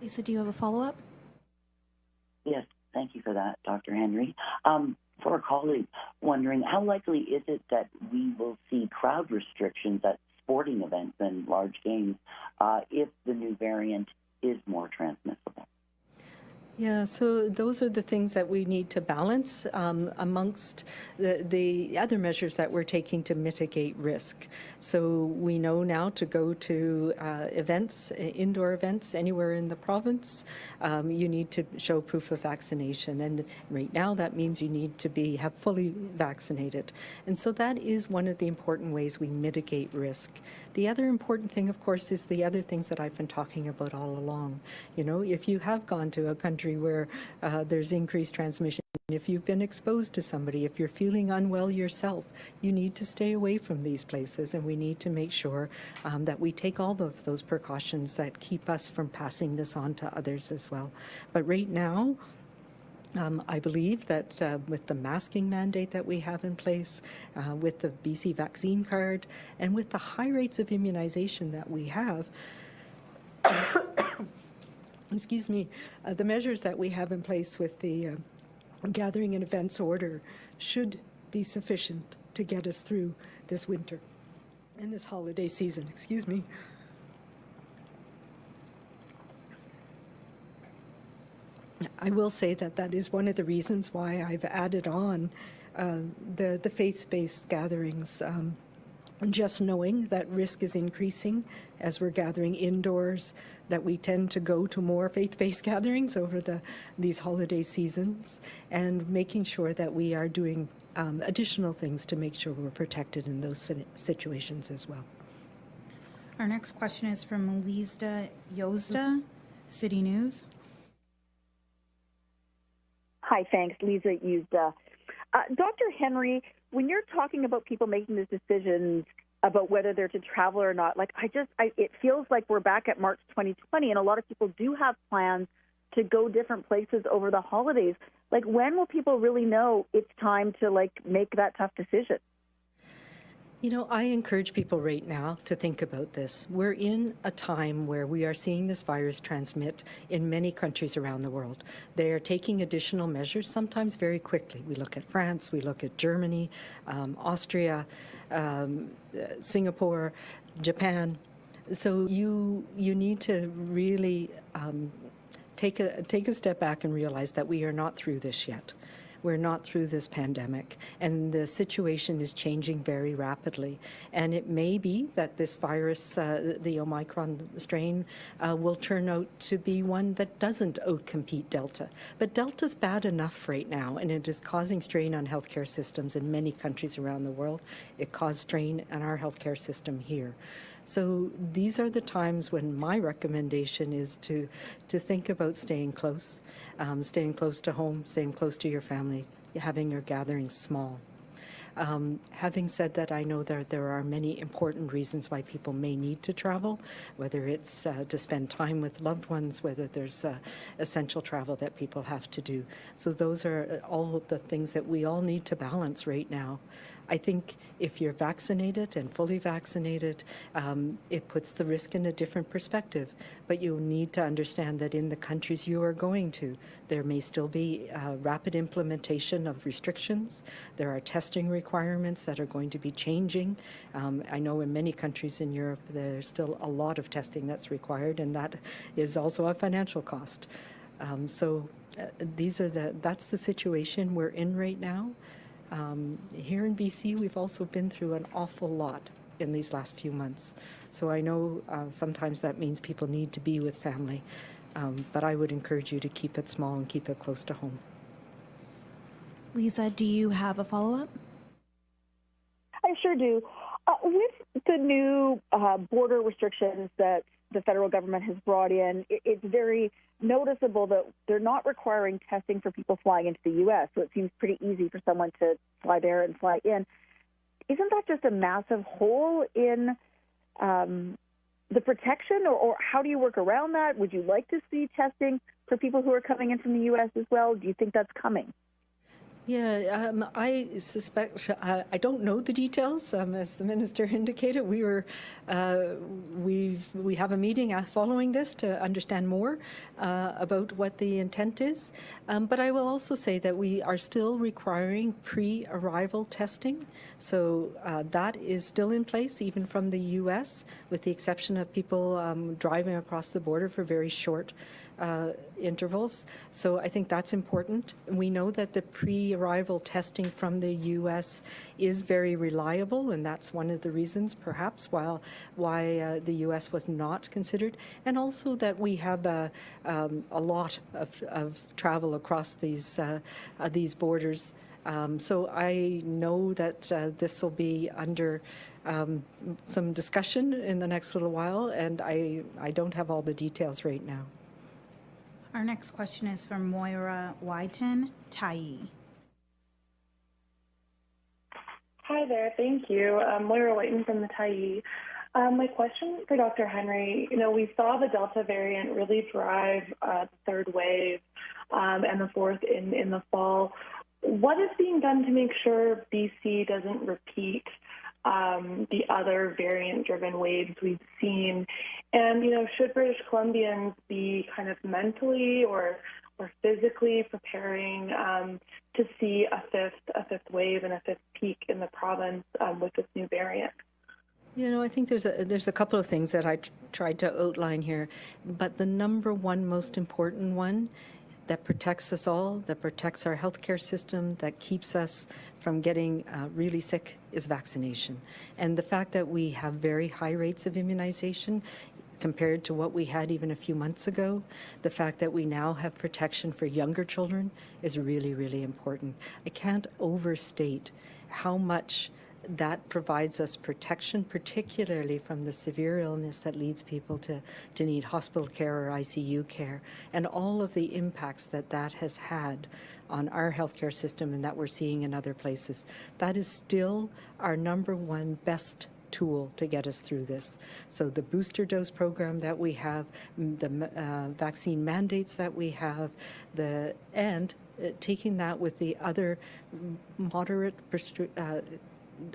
Lisa, do you have a follow up? Yes, thank you for that, Dr. Henry. Um, for a colleague wondering, how likely is it that we will see crowd restrictions at sporting events and large games uh, if the new variant is more transmissible. Yeah, so those are the things that we need to balance um, amongst the, the other measures that we're taking to mitigate risk. So we know now to go to uh, events, indoor events anywhere in the province, um, you need to show proof of vaccination. And right now that means you need to be have fully vaccinated. And so that is one of the important ways we mitigate risk. The other important thing, of course, is the other things that I've been talking about all along. You know, if you have gone to a country where uh, there's increased transmission, if you've been exposed to somebody, if you're feeling unwell yourself, you need to stay away from these places, and we need to make sure um, that we take all of those precautions that keep us from passing this on to others as well. But right now, um, I believe that uh, with the masking mandate that we have in place, uh, with the BC vaccine card, and with the high rates of immunization that we have, excuse me, uh, the measures that we have in place with the uh, gathering and events order should be sufficient to get us through this winter and this holiday season. Excuse me. I will say that that is one of the reasons why I've added on uh, the the faith-based gatherings. Um, just knowing that risk is increasing as we're gathering indoors, that we tend to go to more faith-based gatherings over the these holiday seasons, and making sure that we are doing um, additional things to make sure we're protected in those situations as well. Our next question is from Lisa Yozda, City News. Hi, thanks. Lisa used. Uh, uh, Dr. Henry, when you're talking about people making these decisions about whether they're to travel or not, like I just, I, it feels like we're back at March 2020, and a lot of people do have plans to go different places over the holidays. Like, when will people really know it's time to like make that tough decision? You know, I encourage people right now to think about this. We're in a time where we are seeing this virus transmit in many countries around the world. They are taking additional measures, sometimes very quickly. We look at France, we look at Germany, um, Austria, um, Singapore, Japan. So you you need to really um, take a take a step back and realize that we are not through this yet. We're not through this pandemic, and the situation is changing very rapidly. And it may be that this virus, uh, the Omicron strain, uh, will turn out to be one that doesn't outcompete Delta. But Delta's bad enough right now, and it is causing strain on healthcare systems in many countries around the world. It caused strain on our healthcare system here. So these are the times when my recommendation is to to think about staying close, um, staying close to home, staying close to your family, having your gatherings small. Um, having said that, I know that there are many important reasons why people may need to travel, whether it's uh, to spend time with loved ones, whether there's uh, essential travel that people have to do. So those are all the things that we all need to balance right now. I think if you're vaccinated and fully vaccinated, um, it puts the risk in a different perspective. But you need to understand that in the countries you are going to, there may still be uh, rapid implementation of restrictions. There are testing requirements that are going to be changing. Um, I know in many countries in Europe, there's still a lot of testing that's required, and that is also a financial cost. Um, so uh, these are the that's the situation we're in right now. Um, here in BC, we've also been through an awful lot in these last few months. So I know uh, sometimes that means people need to be with family, um, but I would encourage you to keep it small and keep it close to home. Lisa, do you have a follow up? I sure do. Uh, with the new uh, border restrictions that the federal government has brought in, it, it's very noticeable that they're not requiring testing for people flying into the U.S., so it seems pretty easy for someone to fly there and fly in. Isn't that just a massive hole in um, the protection, or, or how do you work around that? Would you like to see testing for people who are coming in from the U.S. as well? Do you think that's coming? Yeah, um, I suspect uh, I don't know the details. Um, as the minister indicated, we were uh, we we have a meeting uh, following this to understand more uh, about what the intent is. Um, but I will also say that we are still requiring pre-arrival testing, so uh, that is still in place even from the U.S., with the exception of people um, driving across the border for very short uh, intervals. So I think that's important. We know that the pre-arrival testing from the U.S. is very reliable, and that's one of the reasons, perhaps, while why uh, the U.S. was not considered, and also that we have a, um, a lot of, of, travel across these uh, uh these borders. Um, so I know that uh, this will be under um, some discussion in the next little while, and I, I don't have all the details right now. Our next question is from Moira Wyton, Tyee. Hi there, thank you. I'm Moira Wyton from the Tyee. Um, my question for Dr. Henry, you know, we saw the Delta variant really drive uh, the third wave um, and the fourth in, in the fall. What is being done to make sure BC doesn't repeat um, the other variant-driven waves we've seen. And you know, should British Columbians be kind of mentally or or physically preparing um, to see a fifth a fifth wave and a fifth peak in the province um, with this new variant? You know, I think there's a there's a couple of things that I tried to outline here, but the number one most important one that protects us all, that protects our healthcare system, that keeps us from getting uh, really sick is vaccination. And the fact that we have very high rates of immunization compared to what we had even a few months ago, the fact that we now have protection for younger children is really, really important. I can't overstate how much that provides us protection, particularly from the severe illness that leads people to, to need hospital care or ICU care, and all of the impacts that that has had on our healthcare system and that we're seeing in other places. That is still our number one best tool to get us through this. So the booster dose program that we have, the uh, vaccine mandates that we have, the and uh, taking that with the other moderate uh,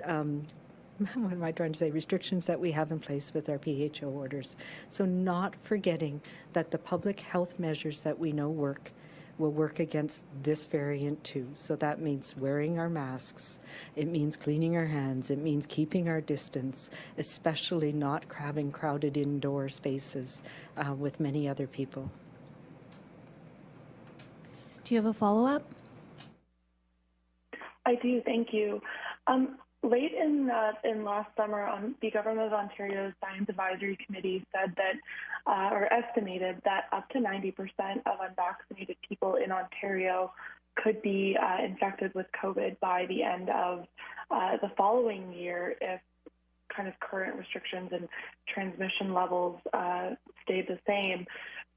um, what am I trying to say, restrictions that we have in place with our PHO orders. So not forgetting that the public health measures that we know work will work against this variant too. So that means wearing our masks. It means cleaning our hands. It means keeping our distance, especially not having crowded indoor spaces uh, with many other people. Do you have a follow-up? I do. Thank you. Um, late in uh, in last summer, um, the government of Ontario's Science Advisory Committee said that, uh, or estimated that up to 90% of unvaccinated people in Ontario could be uh, infected with COVID by the end of uh, the following year if kind of current restrictions and transmission levels uh, stayed the same.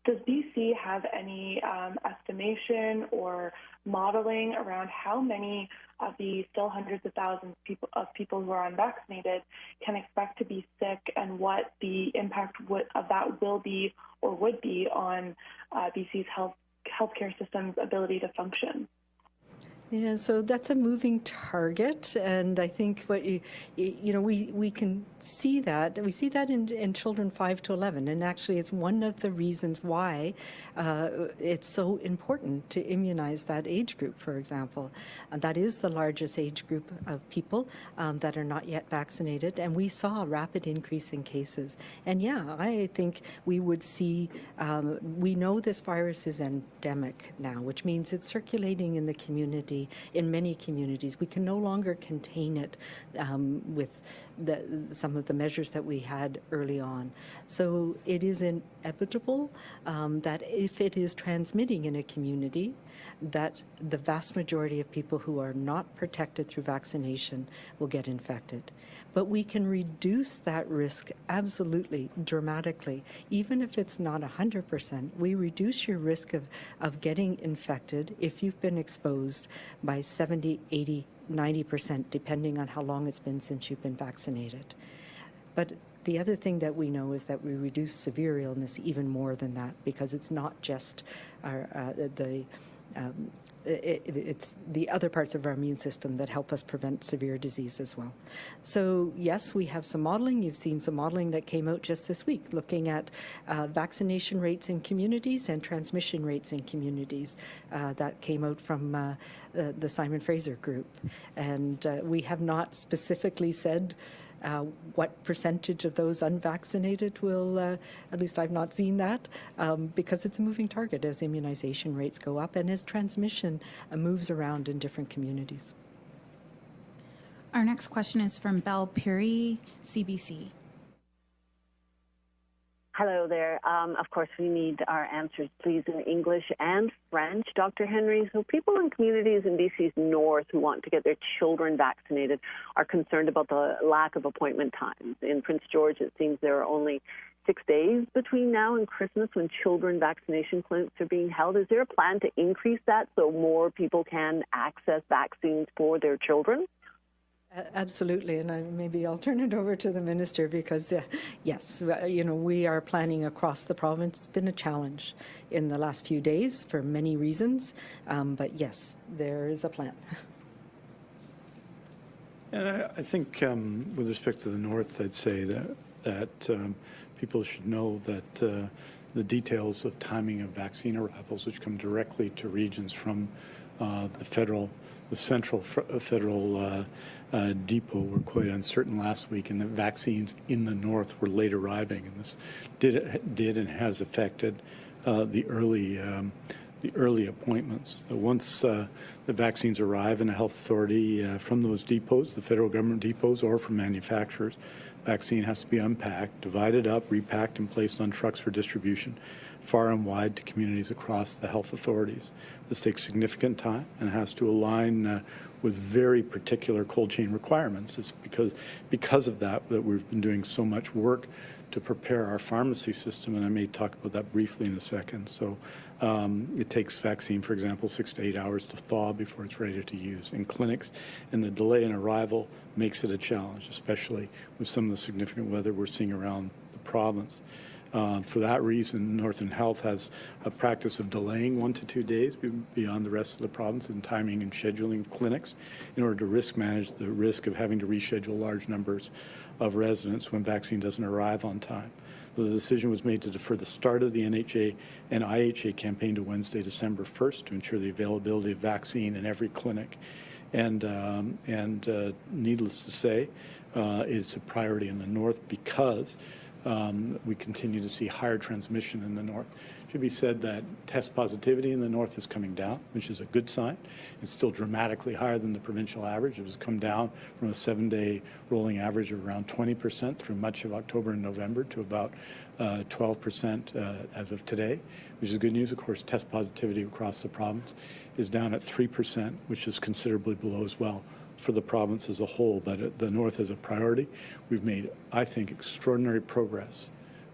Does BC have any um, estimation or modeling around how many of the still hundreds of thousands people, of people who are unvaccinated can expect to be sick and what the impact would, of that will be or would be on uh, BC's health healthcare system's ability to function? Yeah, so that's a moving target, and I think what you, you know we we can see that we see that in, in children five to eleven, and actually it's one of the reasons why uh, it's so important to immunize that age group. For example, and that is the largest age group of people um, that are not yet vaccinated, and we saw a rapid increase in cases. And yeah, I think we would see. Um, we know this virus is endemic now, which means it's circulating in the community community, in many communities. We can no longer contain it um, with the, some of the measures that we had early on. So it is inevitable um, that if it is transmitting in a community, that the vast majority of people who are not protected through vaccination will get infected. But we can reduce that risk absolutely dramatically. Even if it's not 100%, we reduce your risk of, of getting infected if you've been exposed by 70, 80, 90%, depending on how long it's been since you've been vaccinated. But the other thing that we know is that we reduce severe illness even more than that because it's not just our, uh, the um, it, it's the other parts of our immune system that help us prevent severe disease as well. So yes, we have some modeling. You've seen some modeling that came out just this week looking at uh, vaccination rates in communities and transmission rates in communities. Uh, that came out from uh, the Simon Fraser group. And uh, we have not specifically said uh, what percentage of those unvaccinated will, uh, at least I've not seen that, um, because it's a moving target as immunization rates go up and as transmission uh, moves around in different communities. Our next question is from Belle Puri, CBC. Hello there. Um, of course, we need our answers, please, in English and French, Dr. Henry. So, people in communities in BC's north who want to get their children vaccinated are concerned about the lack of appointment times. In Prince George, it seems there are only six days between now and Christmas when children vaccination clinics are being held. Is there a plan to increase that so more people can access vaccines for their children? Absolutely, and I, maybe I'll turn it over to the minister because, uh, yes, you know, we are planning across the province. It's been a challenge in the last few days for many reasons, um, but yes, there is a plan. And I, I think, um, with respect to the north, I'd say that that um, people should know that uh, the details of timing of vaccine arrivals, which come directly to regions from the federal, the central uh, federal uh, uh, depot were quite uncertain last week, and the vaccines in the north were late arriving, and this did did and has affected uh, the early. Um, the early appointments. So once uh, the vaccines arrive in a health authority uh, from those depots, the federal government depots, or from manufacturers, vaccine has to be unpacked, divided up, repacked, and placed on trucks for distribution far and wide to communities across the health authorities. This takes significant time and has to align uh, with very particular cold chain requirements. It's because because of that that we've been doing so much work to prepare our pharmacy system, and I may talk about that briefly in a second. So um, it takes vaccine, for example, six to eight hours to thaw before it's ready to use in clinics, and the delay in arrival makes it a challenge, especially with some of the significant weather we're seeing around the province. Uh, for that reason, Northern Health has a practice of delaying one to two days beyond the rest of the province in timing and scheduling clinics in order to risk manage the risk of having to reschedule large numbers of residents when vaccine doesn't arrive on time. So the decision was made to defer the start of the NHA and IHA campaign to Wednesday, December 1st to ensure the availability of vaccine in every clinic. And, um, and uh, needless to say, uh, it's a priority in the north because um, we continue to see higher transmission in the north. It should be said that test positivity in the north is coming down, which is a good sign. It's still dramatically higher than the provincial average. It has come down from a seven-day rolling average of around 20% through much of October and November to about uh, 12% uh, as of today, which is good news. Of course, test positivity across the province is down at 3%, which is considerably below as well for the province as a whole, but the North is a priority. We've made, I think, extraordinary progress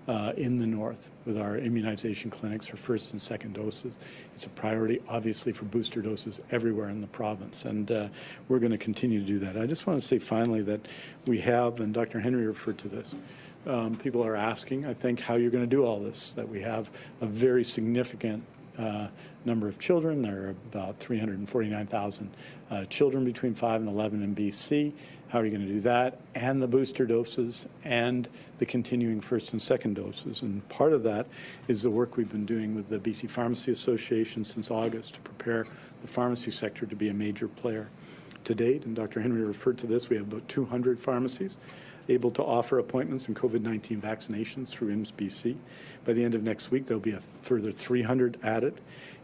uh, in the North with our immunization clinics for first and second doses. It's a priority, obviously, for booster doses everywhere in the province, and uh, we're going to continue to do that. I just want to say finally that we have, and Dr. Henry referred to this, um, people are asking, I think, how you're going to do all this, that we have a very significant uh, number of children. There are about 349,000 uh, children between 5 and 11 in BC. How are you going to do that? And the booster doses and the continuing first and second doses. And part of that is the work we've been doing with the BC Pharmacy Association since August to prepare the pharmacy sector to be a major player. To date, and Dr. Henry referred to this, we have about 200 pharmacies able to offer appointments and COVID-19 vaccinations through IMS BC. By the end of next week, there'll be a further 300 added.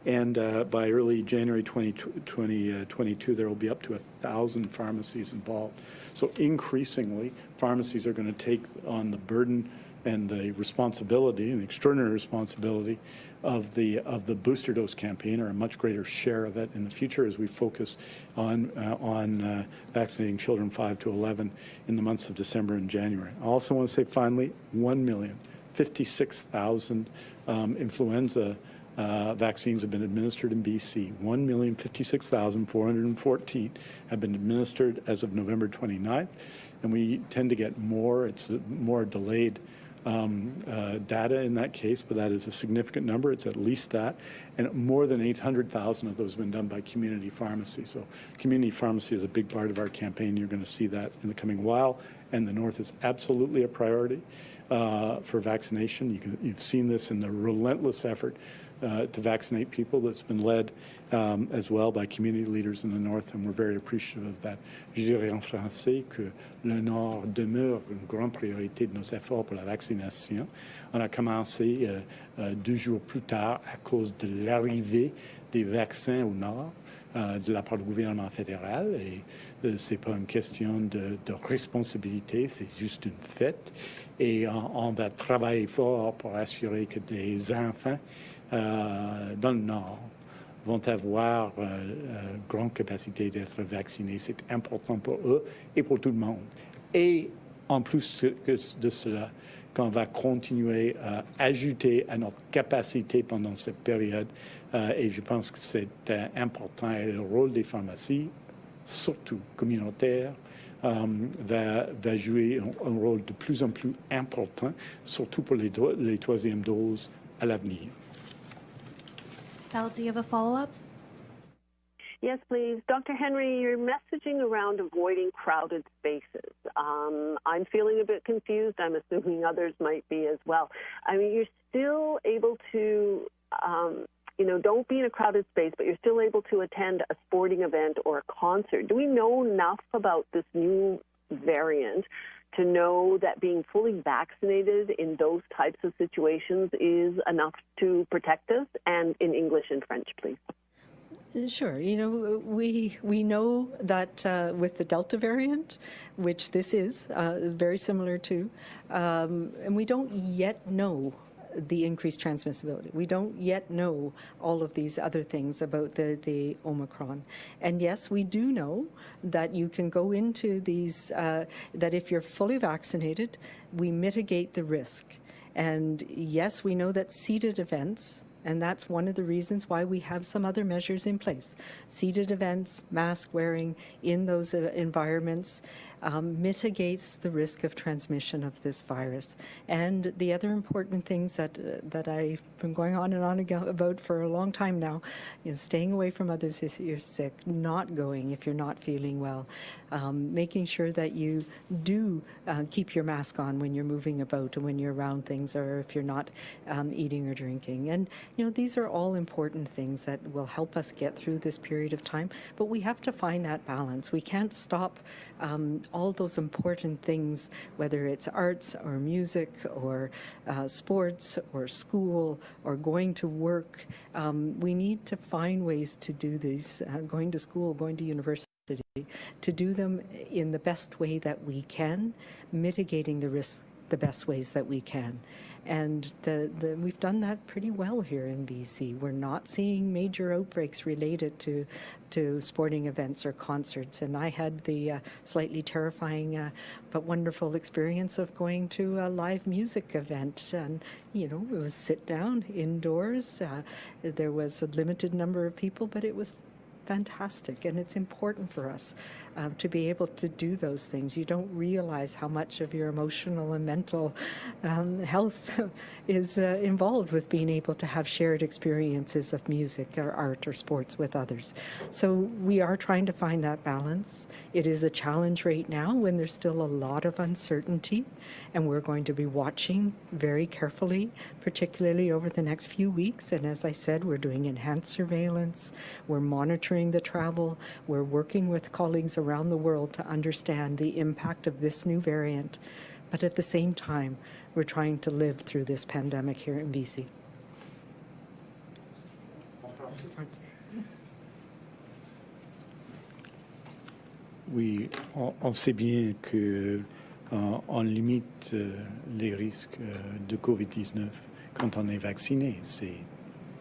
And uh, by early January 2022, there will be up to a thousand pharmacies involved. So increasingly, pharmacies are going to take on the burden and the responsibility and extraordinary responsibility of the of the booster dose campaign or a much greater share of it in the future as we focus on uh, on uh, vaccinating children 5 to 11 in the months of December and January. I also want to say finally 1 million 56,000 um, influenza uh, vaccines have been administered in BC. 1,056,414 have been administered as of November 29th, and we tend to get more. It's more delayed um, uh, data in that case, but that is a significant number. It's at least that. And more than 800,000 of those have been done by community pharmacy. So community pharmacy is a big part of our campaign. You're going to see that in the coming while. And the North is absolutely a priority uh, for vaccination. You can, you've seen this in the relentless effort uh, to vaccinate people that's been led um, as well by community leaders in the North, and we're very appreciative of that. Je dirais en français que le Nord demeure une grande priorité de nos efforts pour la vaccination. On a commencé euh, euh, deux jours plus tard à cause de l'arrivée des vaccins au Nord. Euh, de la part du gouvernement fédéral et euh, c'est pas une question de, de responsabilité, c'est juste une fête. Et on, on, va travailler fort pour assurer que des enfants euh, dans le Nord vont avoir euh, euh, grande capacité d'être vaccinés. C'est important pour eux et pour tout le monde. Et en plus de cela, qu'on va continuer à ajouter à notre capacité pendant cette période, euh, et je pense que c'est important, et le rôle des pharmacies, surtout communautaires, va, jouer un, un, rôle de plus en plus important, surtout pour les, les troisièmes doses à l'avenir. Val, do you have a follow-up? Yes, please. Dr. Henry, you're messaging around avoiding crowded spaces. Um, I'm feeling a bit confused. I'm assuming others might be as well. I mean, you're still able to, um, you know, don't be in a crowded space, but you're still able to attend a sporting event or a concert. Do we know enough about this new variant to know that being fully vaccinated in those types of situations is enough to protect us? And in English and French, please. Sure. You know, we we know that uh, with the Delta variant, which this is uh, very similar to, um, and we don't yet know the increased transmissibility. We don't yet know all of these other things about the, the Omicron. And yes, we do know that you can go into these, uh, that if you're fully vaccinated, we mitigate the risk. And yes, we know that seated events, and that's one of the reasons why we have some other measures in place. Seated events, mask wearing in those uh, environments um, mitigates the risk of transmission of this virus. And the other important things that, uh, that I've been going on and on about for a long time now is staying away from others if you're sick, not going if you're not feeling well, um, making sure that you do uh, keep your mask on when you're moving about and when you're around things or if you're not um, eating or drinking. And You know, these are all important things that will help us get through this period of time, but we have to find that balance. We can't stop um, all those important things, whether it's arts or music or uh, sports or school or going to work. Um, we need to find ways to do these, uh, going to school, going to university to do them in the best way that we can, mitigating the risks the best ways that we can. And the, the, we've done that pretty well here in BC. We're not seeing major outbreaks related to, to sporting events or concerts. And I had the uh, slightly terrifying uh, but wonderful experience of going to a live music event. And, you know, it was sit down indoors. Uh, there was a limited number of people, but it was fantastic. And it's important for us um, to be able to do those things. You don't realize how much of your emotional and mental um, health is uh, involved with being able to have shared experiences of music or art or sports with others. So we are trying to find that balance. It is a challenge right now when there's still a lot of uncertainty, and we're going to be watching very carefully, particularly over the next few weeks. And as I said, we're doing enhanced surveillance, we're monitoring the travel, we're working with colleagues around around the world to understand the impact of this new variant. But at the same time, we're trying to live through this pandemic here in BC. Oui, on, on sait bien que euh, on limite euh, les risques euh, de COVID-19 quand on est vacciné. C'est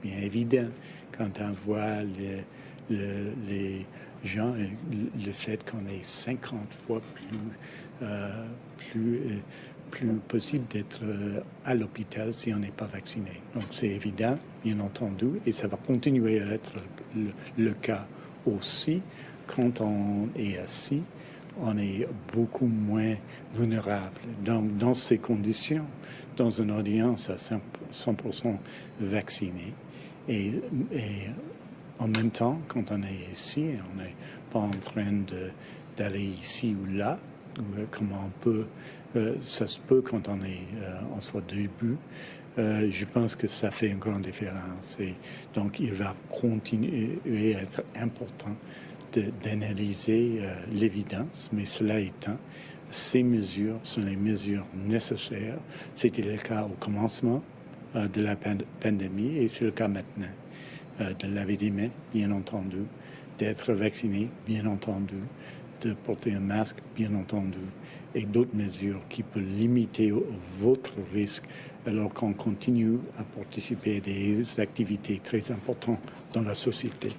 bien évident quand on voit le, le, les gens, le fait qu'on ait 50 fois plus, euh, plus, euh, plus possible d'être euh, à l'hôpital si on n'est pas vacciné. Donc c'est évident, bien entendu, et ça va continuer à être le, le cas aussi quand on est assis on est beaucoup moins vulnérable. Donc, dans ces conditions, dans une audience à 100% vaccinée, et, et en même temps, quand on est ici, on n'est pas en train d'aller ici ou là, ou, euh, comment on peut, euh, ça se peut quand on est euh, en soit début. Euh, je pense que ça fait une grande différence. Et donc, il va continuer à être important d'analyser euh, l'évidence, mais cela étant, ces mesures sont les mesures nécessaires. C'était le cas au commencement euh, de la pandémie et c'est le cas maintenant. Euh, de laver des mains, bien entendu, d'être vacciné, bien entendu, de porter un masque, bien entendu, et d'autres mesures qui peuvent limiter votre risque alors qu'on continue à participer à des activités très importantes dans la société.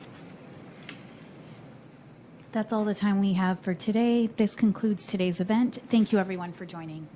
That's all the time we have for today. This concludes today's event. Thank you everyone for joining.